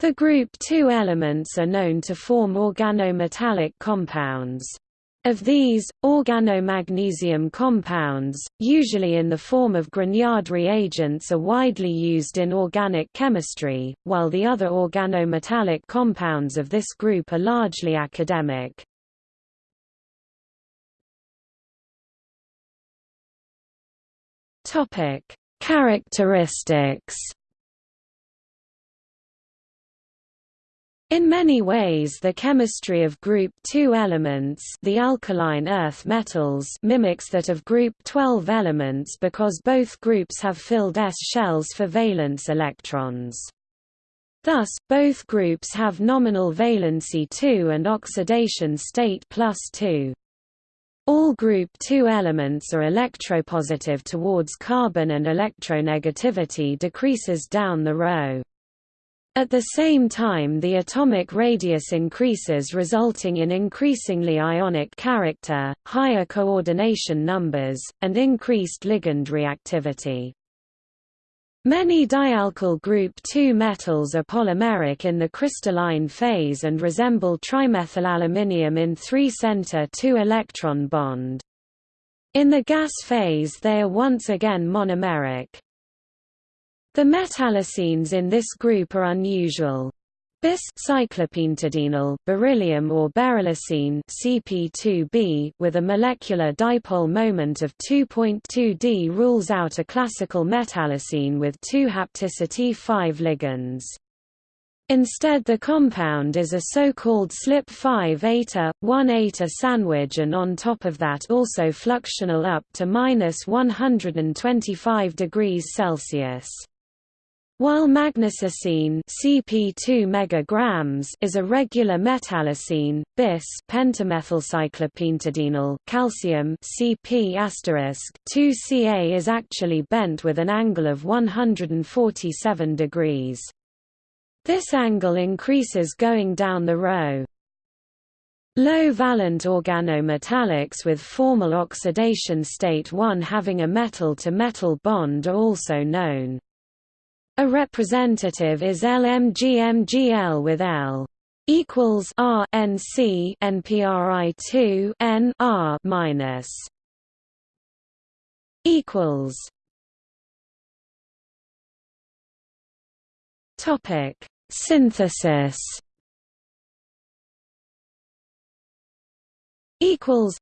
The group II elements are known to form organometallic compounds. Of these, organomagnesium compounds, usually in the form of Grignard reagents are widely used in organic chemistry, while the other organometallic compounds of this group are largely academic. Characteristics In many ways the chemistry of group 2 elements the alkaline earth metals mimics that of group 12 elements because both groups have filled s shells for valence electrons. Thus, both groups have nominal valency 2 and oxidation state plus 2. All group 2 elements are electropositive towards carbon and electronegativity decreases down the row. At the same time the atomic radius increases resulting in increasingly ionic character, higher coordination numbers, and increased ligand reactivity. Many dialkyl group II metals are polymeric in the crystalline phase and resemble trimethylaluminium in 3-center 2-electron bond. In the gas phase they are once again monomeric. The metallocenes in this group are unusual. Bis cyclopentadienyl beryllium or beryllocene CP2B with a molecular dipole moment of 2.2 d rules out a classical metallocene with two hapticity 5 ligands. Instead the compound is a so-called slip 5 eta, 1 eta sandwich and on top of that also fluxional up to minus 125 degrees Celsius. While magnesocene CP2 megagrams is a regular metallocene, bis pentamethylcyclopentadienyl calcium CP 2Ca is actually bent with an angle of 147 degrees. This angle increases going down the row. Low-valent organometallics with formal oxidation state 1 having a metal-to-metal -metal bond are also known. A representative is LMGMGL with L equals R NC NPRI 2 N R minus equals. Topic. Synthesis. Equals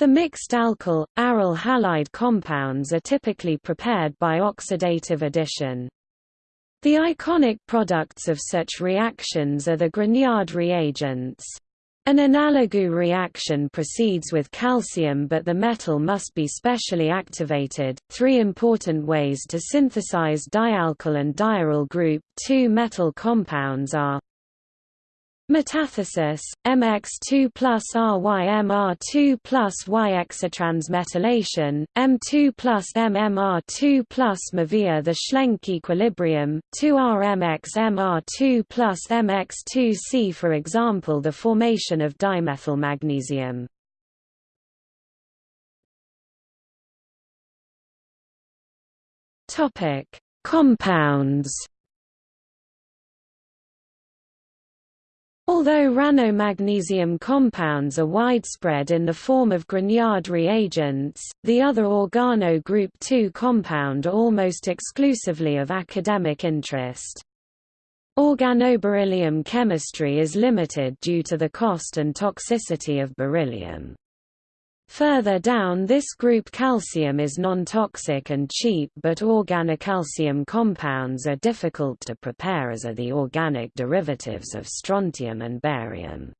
the mixed alkyl, aryl halide compounds are typically prepared by oxidative addition. The iconic products of such reactions are the Grignard reagents. An analogous reaction proceeds with calcium but the metal must be specially activated. Three important ways to synthesize dialkyl and diaryl group 2 metal compounds are Metathesis, MX2 plus RYMR2 plus Y exotransmetallation, M2 plus MMR2 plus MAVIA The Schlenk equilibrium, 2RMXMR2 plus MX2C For example the formation of dimethylmagnesium. Compounds Although organomagnesium compounds are widespread in the form of Grignard reagents, the other organo group II compound are almost exclusively of academic interest. Organoberyllium chemistry is limited due to the cost and toxicity of beryllium. Further down this group calcium is non-toxic and cheap but organocalcium compounds are difficult to prepare as are the organic derivatives of strontium and barium.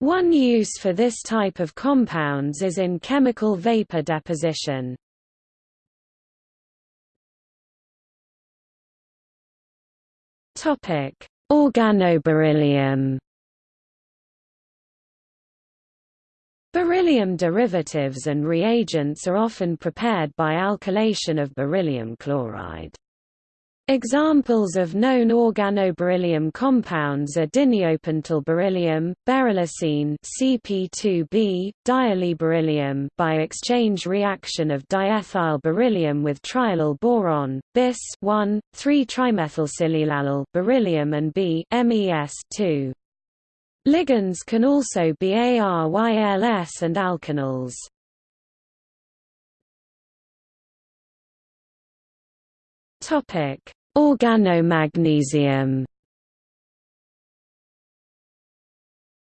One use for this type of compounds is in chemical vapor deposition. Organoberyllium Beryllium derivatives and reagents are often prepared by alkylation of beryllium chloride. Examples of known organoberyllium compounds are dineopentyl beryllium, beryllocene CP2B, diallylberyllium by exchange reaction of diethyl beryllium with triallyl boron, bis 1, 3-trimethylsilylallyl beryllium and B MES 2. Ligands can also be ARYLS and alkanols. Topic: Organomagnesium.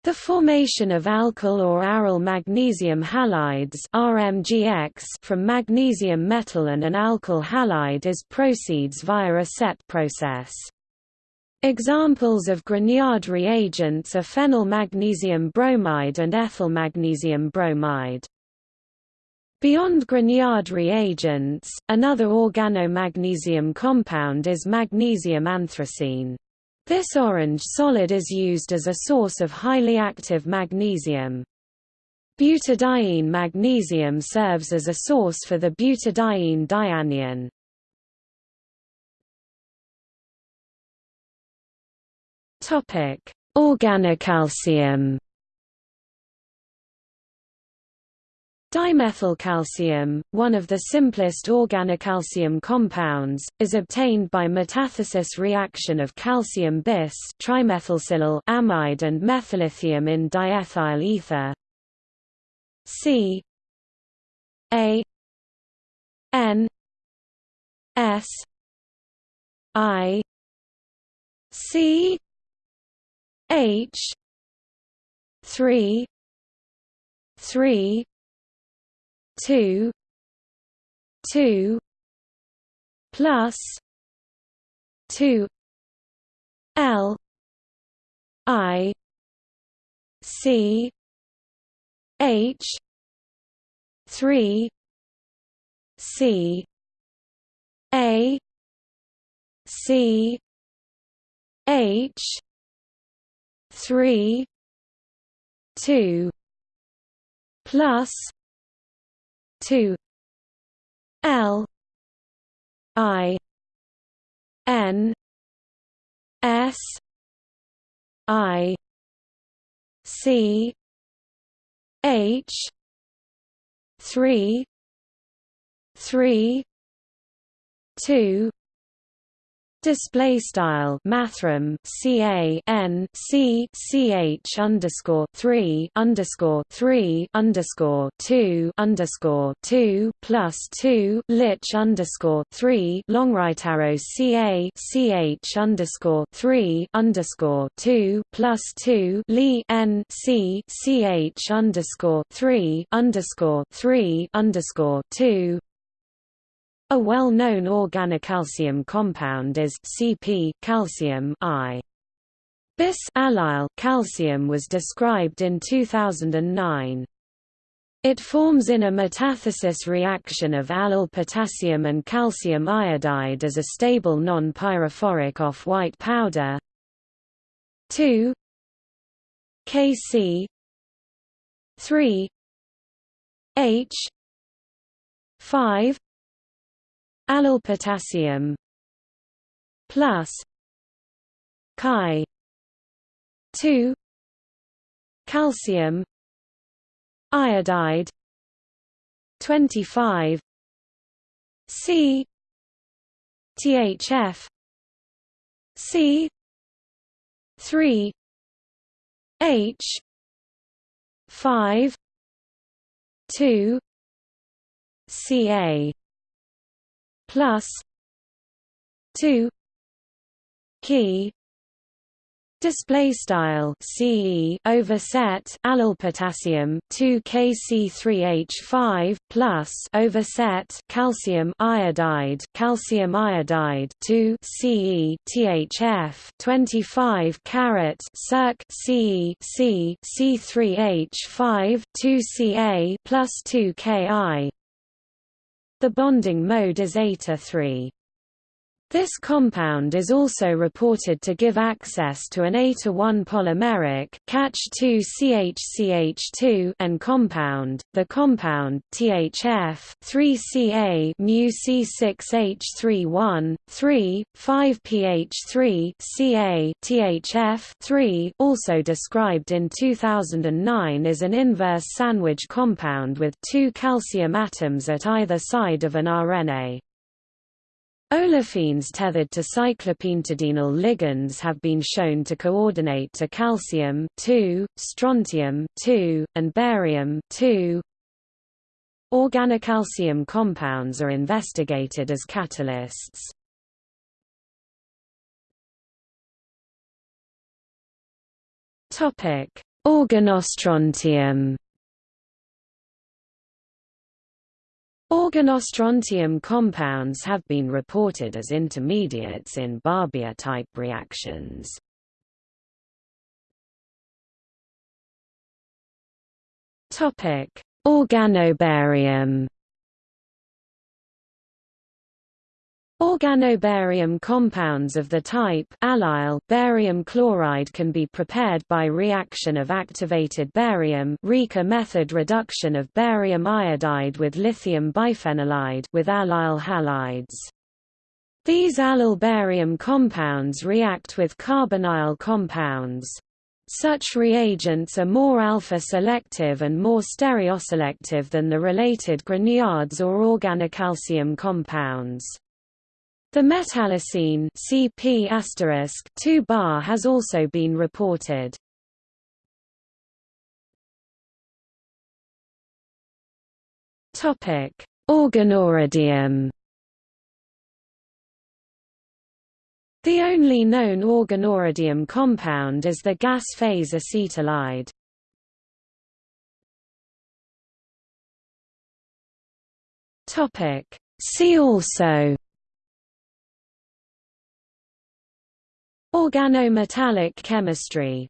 The formation of alkyl or aryl magnesium halides RMGX from magnesium metal and an alkyl halide is proceeds via a set process. Examples of Grignard reagents are phenyl magnesium bromide and ethyl magnesium bromide. Beyond Grignard reagents, another organomagnesium compound is magnesium anthracene. This orange solid is used as a source of highly active magnesium. Butadiene magnesium serves as a source for the butadiene dianion. Organocalcium. Dimethylcalcium, one of the simplest organocalcium compounds, is obtained by metathesis reaction of calcium bis trimethylsilyl amide and methyllithium in diethyl ether. C. A. N. S. I. C H three three two two plus two L I C H three C A C H three two plus two L I N S I C H three three two Display style mathrm ca n c c h underscore three underscore three underscore two underscore two plus two lich underscore three long right arrow ca c h underscore three underscore two plus two li n c c h underscore three underscore three underscore two a well-known organocalcium compound is Cp calcium I. Bis allyl calcium was described in 2009. It forms in a metathesis reaction of allyl potassium and calcium iodide as a stable non-pyrophoric off-white powder. 2 Kc 3 H 5 allyl potassium plus chi 2 calcium iodide 25 C THF C 3 H 5 2 CA plus 2 key Display style CE overset allyl potassium 2 Kc3H5 plus overset calcium iodide calcium iodide 2 Ce THF 25 carat circ Ce C C3H5 2 Ca plus 2 Ki the bonding mode is eta 3 This compound is also reported to give access to an A-1 polymeric CH2CHCH2 and compound. The compound THF 3Ca mu C6H31 3 5pH3 Ca THF 3 also described in 2009 is an inverse sandwich compound with two calcium atoms at either side of an arene. Olefines tethered to cyclopentadienyl ligands have been shown to coordinate to calcium two, strontium two, and barium 2. Organocalcium compounds are investigated as catalysts. Organostrontium Organostrontium compounds have been reported as intermediates in Barbier-type reactions. Organobarium Organobarium compounds of the type allyl barium chloride can be prepared by reaction of activated barium Rieke method reduction of barium iodide with lithium biphenylide with allyl halides. These allyl barium compounds react with carbonyl compounds. Such reagents are more alpha-selective and more stereoselective than the related grignards or organocalcium compounds. The metallocene CP *2 bar has also been reported. Topic: Organoradium. The only known organoradium compound is the gas phase acetylide. Topic: See also Organometallic chemistry